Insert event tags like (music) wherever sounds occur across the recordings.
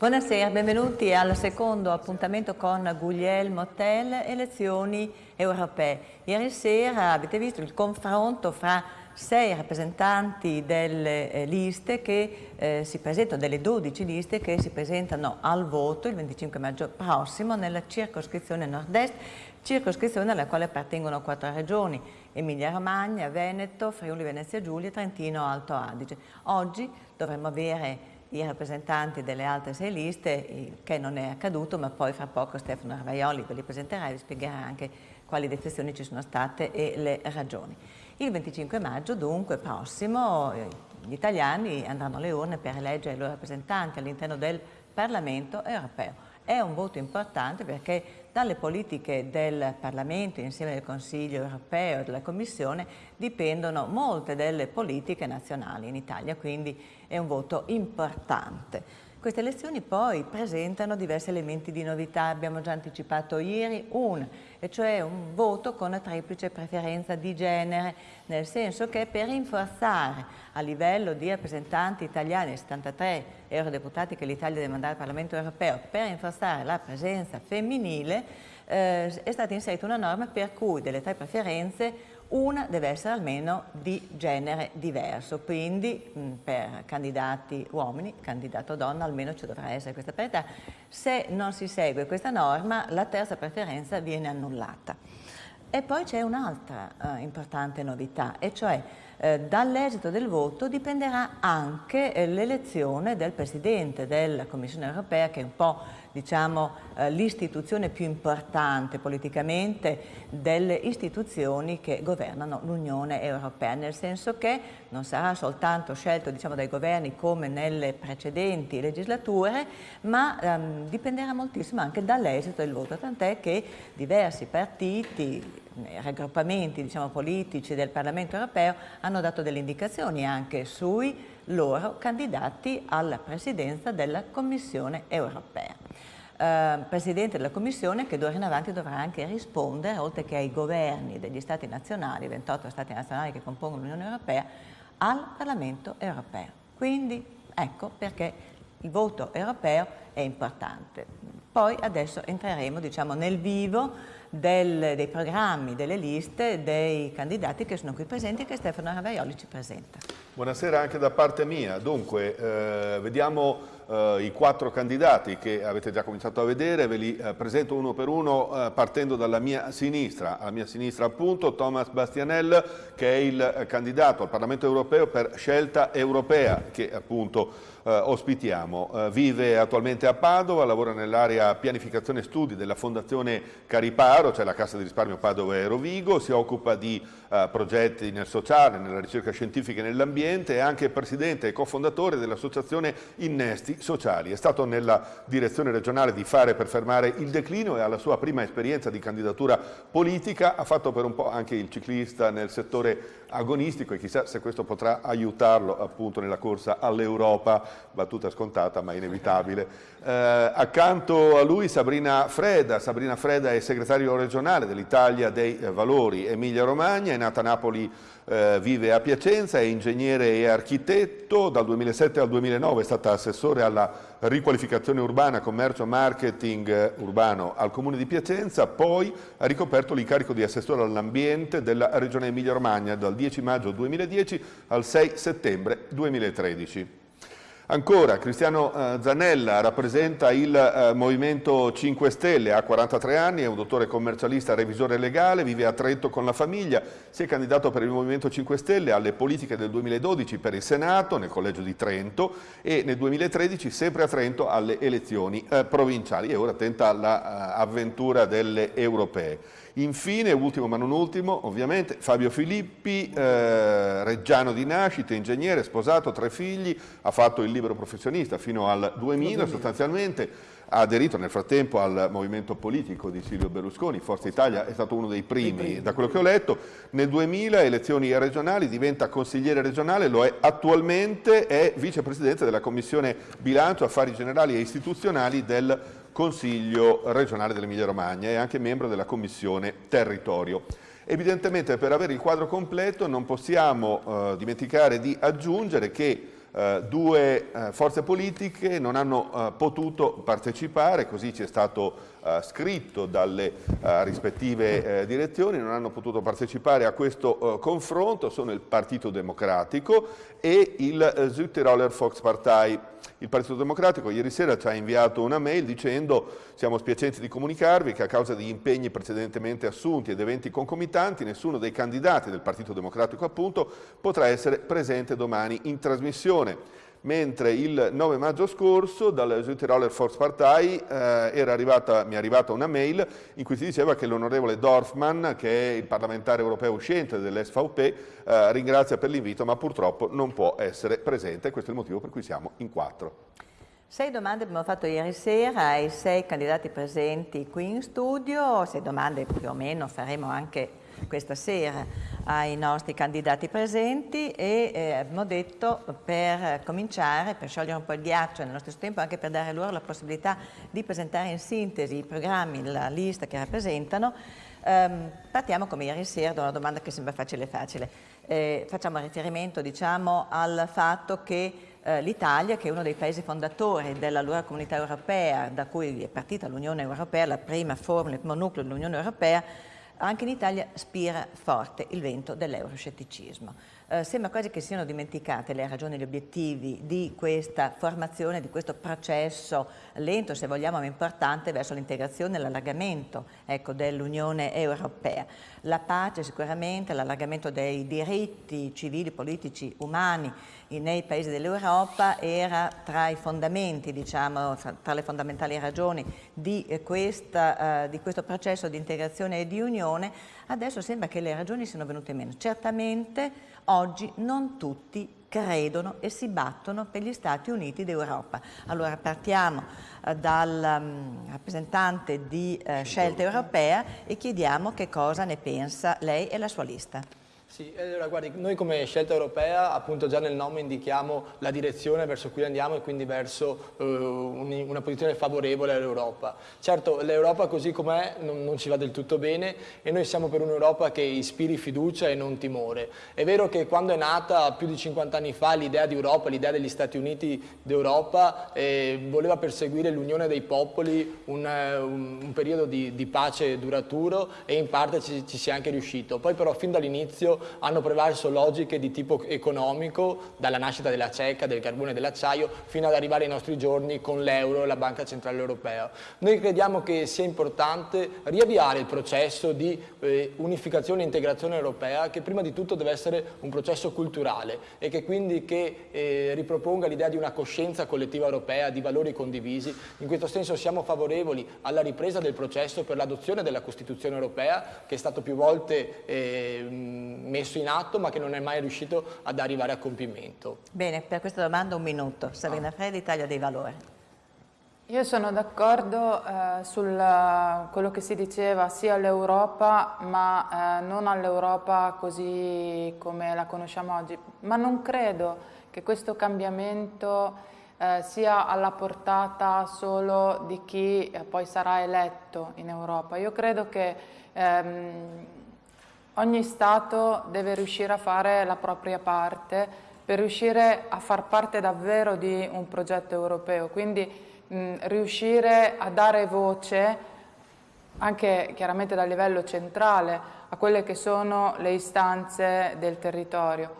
Buonasera, benvenuti al secondo appuntamento con Guglielmo Tell, elezioni europee. Ieri sera avete visto il confronto fra sei rappresentanti delle eh, liste che eh, si presentano, delle 12 liste che si presentano al voto il 25 maggio prossimo nella circoscrizione nord-est, circoscrizione alla quale appartengono quattro regioni, Emilia Romagna, Veneto, Friuli Venezia Giulia, Trentino, Alto Adige. Oggi dovremmo avere i rappresentanti delle altre sei liste, che non è accaduto, ma poi fra poco Stefano Arvaioli ve li presenterà e vi spiegherà anche quali defezioni ci sono state e le ragioni. Il 25 maggio, dunque, prossimo, gli italiani andranno alle urne per eleggere i loro rappresentanti all'interno del Parlamento europeo. È un voto importante perché dalle politiche del Parlamento insieme al Consiglio europeo e della Commissione dipendono molte delle politiche nazionali in Italia, quindi è un voto importante. Queste elezioni poi presentano diversi elementi di novità, abbiamo già anticipato ieri un, e cioè un voto con triplice preferenza di genere, nel senso che per rinforzare a livello di rappresentanti italiani, 73 eurodeputati che l'Italia deve mandare al Parlamento europeo, per rinforzare la presenza femminile, eh, è stata inserita una norma per cui delle tre preferenze una deve essere almeno di genere diverso, quindi mh, per candidati uomini, candidato donna, almeno ci dovrà essere questa parità. Se non si segue questa norma, la terza preferenza viene annullata. E poi c'è un'altra eh, importante novità, e cioè eh, dall'esito del voto dipenderà anche eh, l'elezione del Presidente della Commissione europea che è un po' diciamo, eh, l'istituzione più importante politicamente delle istituzioni che governano l'Unione Europea, nel senso che non sarà soltanto scelto diciamo, dai governi come nelle precedenti legislature, ma ehm, dipenderà moltissimo anche dall'esito del voto, tant'è che diversi partiti, raggruppamenti diciamo, politici del Parlamento europeo hanno dato delle indicazioni anche sui loro candidati alla presidenza della Commissione europea. Eh, Presidente della Commissione che d'ora in avanti dovrà anche rispondere, oltre che ai governi degli Stati nazionali, 28 Stati nazionali che compongono l'Unione Europea, al Parlamento europeo. Quindi ecco perché il voto europeo è importante. Poi adesso entreremo diciamo, nel vivo del, dei programmi, delle liste dei candidati che sono qui presenti e che Stefano Ravaioli ci presenta. Buonasera anche da parte mia. Dunque, eh, vediamo eh, i quattro candidati che avete già cominciato a vedere, ve li eh, presento uno per uno eh, partendo dalla mia sinistra. Alla mia sinistra appunto Thomas Bastianel che è il eh, candidato al Parlamento europeo per scelta europea che appunto eh, ospitiamo. Vive attualmente a Padova, lavora nell'area pianificazione studi della Fondazione Cariparo, cioè la Cassa di risparmio Padova e Rovigo, si occupa di progetti nel sociale, nella ricerca scientifica e nell'ambiente, è anche presidente e cofondatore dell'associazione Innesti Sociali. È stato nella direzione regionale di Fare per fermare il declino e ha la sua prima esperienza di candidatura politica, ha fatto per un po' anche il ciclista nel settore agonistico e chissà se questo potrà aiutarlo appunto nella corsa all'Europa, battuta scontata ma inevitabile. (laughs) Eh, accanto a lui Sabrina Freda, Sabrina Freda è segretario regionale dell'Italia dei Valori Emilia Romagna, è nata a Napoli eh, vive a Piacenza, è ingegnere e architetto, dal 2007 al 2009 è stata assessore alla riqualificazione urbana, commercio, marketing eh, urbano al Comune di Piacenza, poi ha ricoperto l'incarico di assessore all'ambiente della Regione Emilia-Romagna dal 10 maggio 2010 al 6 settembre 2013. Ancora, Cristiano eh, Zanella rappresenta il eh, Movimento 5 Stelle, ha 43 anni, è un dottore commercialista revisore legale, vive a Trento con la famiglia, si è candidato per il Movimento 5 Stelle alle politiche del 2012 per il Senato nel Collegio di Trento e nel 2013 sempre a Trento alle elezioni eh, provinciali. E ora tenta l'avventura delle europee. Infine, ultimo ma non ultimo, ovviamente, Fabio Filippi, eh, reggiano di nascita, ingegnere, sposato, tre figli, ha fatto il libero professionista fino al 2000 sostanzialmente, ha aderito nel frattempo al movimento politico di Silvio Berlusconi, Forza Italia è stato uno dei primi, primi, da quello che ho letto, nel 2000 elezioni regionali diventa consigliere regionale, lo è attualmente, è vicepresidente della Commissione Bilancio, Affari Generali e Istituzionali del Consiglio regionale dell'Emilia Romagna e anche membro della Commissione Territorio. Evidentemente per avere il quadro completo non possiamo eh, dimenticare di aggiungere che eh, due eh, forze politiche non hanno eh, potuto partecipare, così ci è stato eh, scritto dalle eh, rispettive direzioni, non hanno potuto partecipare a questo confronto, sono il Partito Democratico e il Südtiroler Volkspartei. Il Partito Democratico ieri sera ci ha inviato una mail dicendo siamo spiacenti di comunicarvi che a causa di impegni precedentemente assunti ed eventi concomitanti nessuno dei candidati del Partito Democratico appunto potrà essere presente domani in trasmissione mentre il 9 maggio scorso dal Südtiroler Volkspartei eh, mi è arrivata una mail in cui si diceva che l'onorevole Dorfman, che è il parlamentare europeo uscente dell'SVP, eh, ringrazia per l'invito ma purtroppo non può essere presente, questo è il motivo per cui siamo in quattro. Sei domande abbiamo fatto ieri sera ai sei candidati presenti qui in studio, sei domande più o meno faremo anche questa sera ai nostri candidati presenti e eh, abbiamo detto per cominciare, per sciogliere un po' il ghiaccio nello stesso tempo anche per dare loro la possibilità di presentare in sintesi i programmi, la lista che rappresentano, ehm, partiamo come ieri sera da una domanda che sembra facile facile. Eh, facciamo riferimento diciamo, al fatto che eh, l'Italia, che è uno dei paesi fondatori dell'allora comunità europea, da cui è partita l'Unione Europea, la prima formula, il primo nucleo dell'Unione Europea, anche in Italia spira forte il vento dell'euroscetticismo. Eh, sembra quasi che siano dimenticate le ragioni e gli obiettivi di questa formazione, di questo processo lento, se vogliamo, ma importante, verso l'integrazione e l'allargamento ecco, dell'Unione Europea. La pace sicuramente, l'allargamento dei diritti civili, politici, umani nei paesi dell'Europa era tra i fondamenti, diciamo, tra le fondamentali ragioni di, eh, questa, uh, di questo processo di integrazione e di unione, adesso sembra che le ragioni siano venute meno. Certamente oggi non tutti credono e si battono per gli Stati Uniti d'Europa. Allora partiamo eh, dal um, rappresentante di eh, Scelta Europea e chiediamo che cosa ne pensa lei e la sua lista. Sì, allora guardi, noi come scelta europea appunto già nel nome indichiamo la direzione verso cui andiamo e quindi verso uh, una posizione favorevole all'Europa. Certo l'Europa così com'è non, non, ci va del tutto bene e noi siamo per un'Europa che ispiri fiducia e non timore. È vero che quando è nata più di 50 anni fa l'idea di Europa, l'idea degli Stati Uniti d'Europa eh, voleva perseguire l'unione dei popoli, un, un, un periodo di, di, pace duraturo e in parte ci, ci si è anche riuscito. Poi però fin dall'inizio hanno prevalso logiche di tipo economico, dalla nascita della CECA, del carbone e dell'acciaio, fino ad arrivare ai nostri giorni con l'euro e la Banca Centrale Europea. Noi crediamo che sia importante riavviare il processo di eh, unificazione e integrazione europea, che prima di tutto deve essere un processo culturale e che quindi che, eh, riproponga l'idea di una coscienza collettiva europea, di valori condivisi. In questo senso siamo favorevoli alla ripresa del processo per l'adozione della Costituzione europea, che è stato più volte eh, messo in atto ma che non è mai riuscito ad arrivare a compimento. Bene, per questa domanda un minuto. Sabrina ah. Freddi, Italia dei Valori. Io sono d'accordo eh, su quello che si diceva sia all'Europa ma eh, non all'Europa così come la conosciamo oggi, ma non credo che questo cambiamento eh, sia alla portata solo di chi eh, poi sarà eletto in Europa. Io credo che ehm, Ogni Stato deve riuscire a fare la propria parte per riuscire a far parte davvero di un progetto europeo, quindi mh, riuscire a dare voce anche chiaramente dal livello centrale a quelle che sono le istanze del territorio.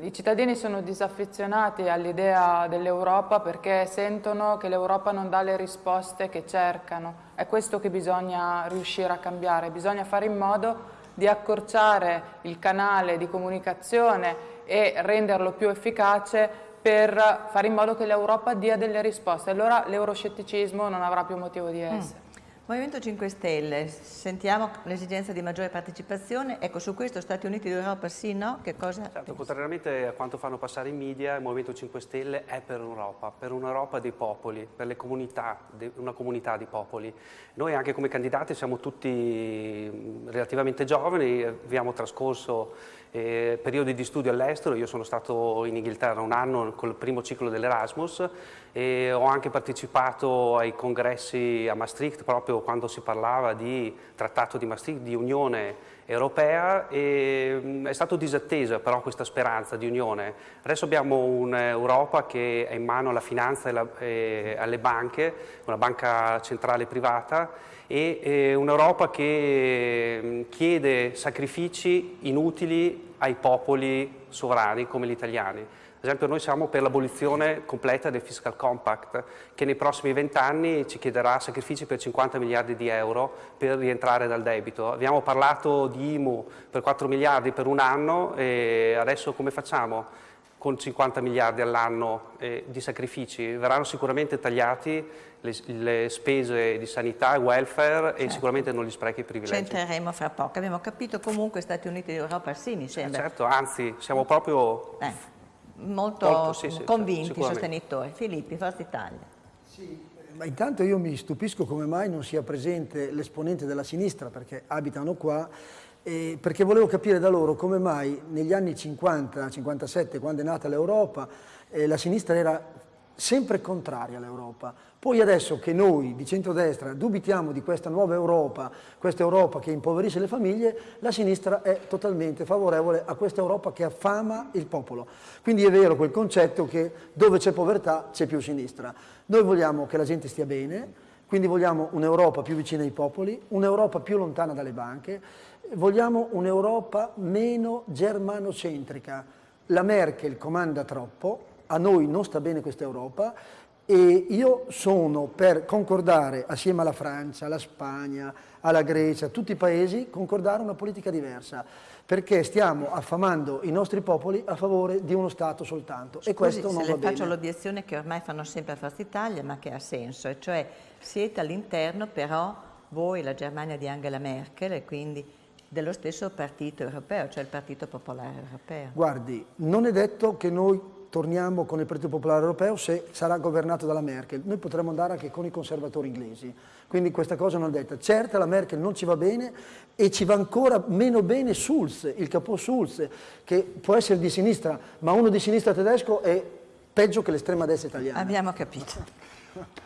I cittadini sono disaffezionati all'idea dell'Europa perché sentono che l'Europa non dà le risposte che cercano. È questo che bisogna riuscire a cambiare, bisogna fare in modo di accorciare il canale di comunicazione e renderlo più efficace per fare in modo che l'Europa dia delle risposte. Allora l'euroscetticismo non avrà più motivo di mm. essere. Mm. Movimento 5 Stelle, sentiamo l'esigenza di maggiore partecipazione, ecco su questo Stati Uniti d'Europa sì, no? Che cosa certo, contrariamente a quanto fanno passare i media, il Movimento 5 Stelle è per un'Europa, per un'Europa dei popoli, per le comunità, una comunità di popoli. Noi anche come candidati siamo tutti relativamente giovani, abbiamo trascorso eh, periodi di studio all'estero, io sono stato in Inghilterra un anno col primo ciclo dell'Erasmus e ho anche partecipato ai congressi a Maastricht proprio quando si parlava di trattato di Maastricht, di unione europea e mm, è stata disattesa però questa speranza di unione. Adesso abbiamo un'Europa che è in mano alla finanza e, la, e alle banche, una banca centrale privata e un'Europa che mm, chiede sacrifici inutili ai popoli sovrani come gli italiani. Ad esempio noi siamo per l'abolizione completa del fiscal compact che nei prossimi vent'anni ci chiederà sacrifici per 50 miliardi di euro per rientrare dal debito. Abbiamo parlato di IMU per 4 miliardi per un anno e adesso come facciamo? Con 50 miliardi all'anno eh, di sacrifici, verranno sicuramente tagliati le, le, spese di sanità e welfare certo. e sicuramente non gli sprechi i privilegi. Ci entreremo fra poco, abbiamo capito comunque Stati Uniti d'Europa sì mi sembra. Certo, anzi siamo proprio... Eh molto, molto sì, sì, convinti sostenitori. Filippi, Forza Italia. Sì, ma intanto io mi stupisco come mai non sia presente l'esponente della sinistra, perché abitano qua, eh, perché volevo capire da loro come mai negli anni 50-57, quando è nata l'Europa, eh, la sinistra era sempre contraria all'Europa. Poi adesso che noi di centrodestra dubitiamo di questa nuova Europa, questa Europa che impoverisce le famiglie, la sinistra è totalmente favorevole a questa Europa che affama il popolo. Quindi è vero quel concetto che dove c'è povertà c'è più sinistra. Noi vogliamo che la gente stia bene, quindi vogliamo un'Europa più vicina ai popoli, un'Europa più lontana dalle banche, vogliamo un'Europa meno germanocentrica. La Merkel comanda troppo, a noi non sta bene questa Europa e io sono per concordare assieme alla Francia, alla Spagna, alla Grecia, a tutti i paesi, concordare una politica diversa perché stiamo affamando i nostri popoli a favore di uno Stato soltanto Scusi, e questo non va le faccio l'obiezione che ormai fanno sempre a Forza Italia ma che ha senso, e cioè siete all'interno però voi, la Germania di Angela Merkel e quindi dello stesso partito europeo, cioè il Partito Popolare Europeo. Guardi, non è detto che noi torniamo con il Partito Popolare Europeo se sarà governato dalla Merkel. Noi potremmo andare anche con i conservatori inglesi, quindi questa cosa non è detta. Certo la Merkel non ci va bene e ci va ancora meno bene Schulz, il capo Schulz, che può essere di sinistra, ma uno di sinistra tedesco è peggio che l'estrema destra italiana. Abbiamo capito.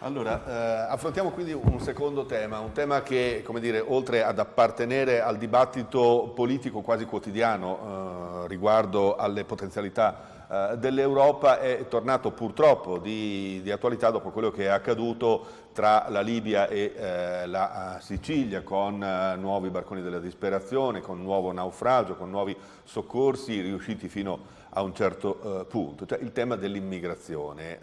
Allora, eh, affrontiamo quindi un secondo tema, un tema che, come dire, oltre ad appartenere al dibattito politico quasi quotidiano eh, riguardo alle potenzialità eh, dell'Europa è tornato purtroppo di, di, attualità dopo quello che è accaduto tra la Libia e eh, la eh, Sicilia con eh, nuovi barconi della disperazione, con nuovo naufragio, con nuovi soccorsi riusciti fino a un certo punto, cioè il tema dell'immigrazione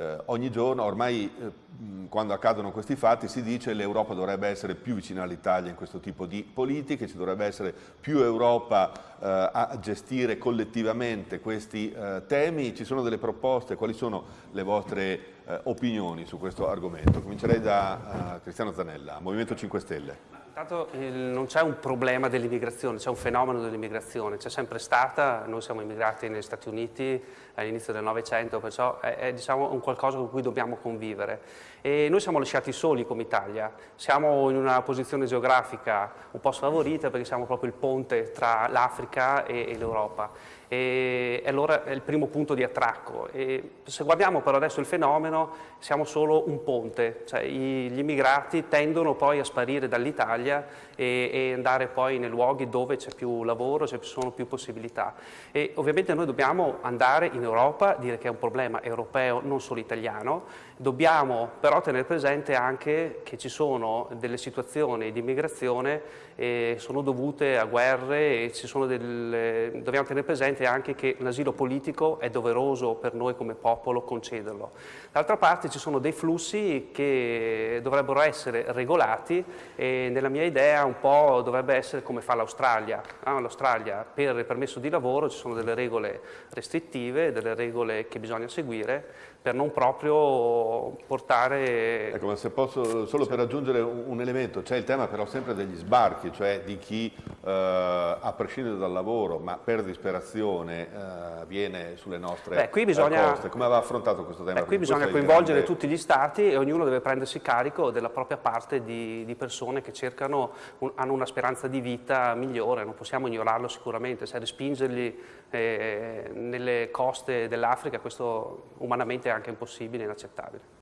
eh, ogni giorno, ormai eh, quando accadono questi fatti si dice che l'Europa dovrebbe essere più vicina all'Italia in questo tipo di politiche, ci dovrebbe essere più Europa eh, a gestire collettivamente questi eh, temi, ci sono delle proposte, quali sono le vostre eh, opinioni su questo argomento? Comincerei da eh, Cristiano Zanella, Movimento 5 Stelle. Intanto non c'è un problema dell'immigrazione, c'è un fenomeno dell'immigrazione, c'è sempre stata, noi siamo immigrati negli Stati Uniti all'inizio del Novecento, perciò è, è diciamo, un qualcosa con cui dobbiamo convivere. E noi siamo lasciati soli come Italia, siamo in una posizione geografica un po' sfavorita perché siamo proprio il ponte tra l'Africa e, e l'Europa e allora è il primo punto di attracco. E se guardiamo però adesso il fenomeno, siamo solo un ponte, cioè gli immigrati tendono poi a sparire dall'Italia e, e, andare poi nei luoghi dove c'è più lavoro, ci sono più possibilità. E ovviamente noi dobbiamo andare in Europa, dire che è un problema europeo, non solo italiano, dobbiamo però tenere presente anche che ci sono delle situazioni di immigrazione eh, sono dovute a guerre e delle, dobbiamo tenere presente anche che l'asilo politico è doveroso per noi come popolo concederlo. D'altra parte ci sono dei flussi che dovrebbero essere regolati e nella mia idea un po' dovrebbe essere come fa l'Australia. Ah, L'Australia per il permesso di lavoro ci sono delle regole restrittive, delle regole che bisogna seguire per non proprio portare... Ecco, ma se posso, solo per aggiungere un elemento, c'è il tema però sempre degli sbarchi, cioè di chi eh, a prescindere dal lavoro, ma per disperazione eh, viene sulle nostre Beh, qui bisogna, coste. Come aveva affrontato questo tema? Beh, qui bisogna coinvolgere grande... tutti gli stati e ognuno deve prendersi carico della propria parte di, di persone che cercano, un, hanno una speranza di vita migliore, non possiamo ignorarlo sicuramente, se respingerli eh, nelle coste dell'Africa questo umanamente anche impossibile e inaccettabile.